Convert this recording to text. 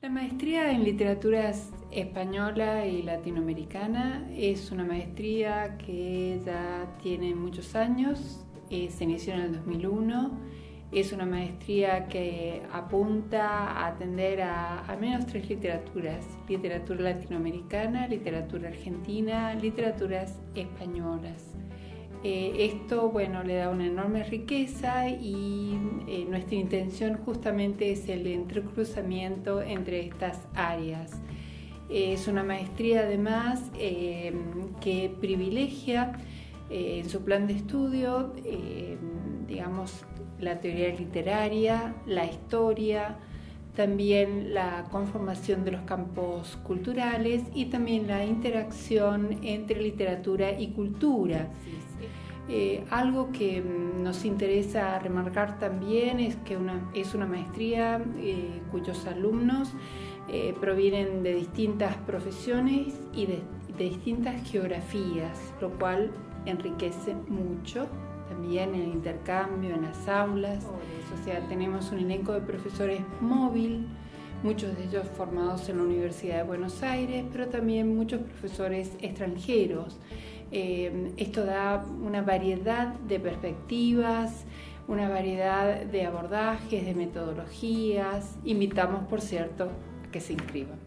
La maestría en literaturas española y latinoamericana es una maestría que ya tiene muchos años, eh, se inició en el 2001, es una maestría que apunta a atender a al menos tres literaturas, literatura latinoamericana, literatura argentina, literaturas españolas. Eh, esto bueno, le da una enorme riqueza y eh, nuestra intención justamente es el entrecruzamiento entre estas áreas. es una maestría además eh, que privilegia en su plan de estudio, digamos, la teoría literaria, la historia, también la conformación de los campos culturales y también la interacción entre literatura y cultura. Eh, algo que mm, nos interesa remarcar también es que es una maestría eh, cuyos alumnos eh, provienen de distintas profesiones y de, distintas geografías, lo cual enriquece mucho también el intercambio en las aulas. O sea, tenemos un elenco de profesores móvil, muchos de ellos formados en la Universidad de Buenos Aires, pero también muchos profesores extranjeros. Eh, esto da una variedad de perspectivas, una variedad de abordajes, de metodologías. Invitamos, por cierto, a que se inscriban.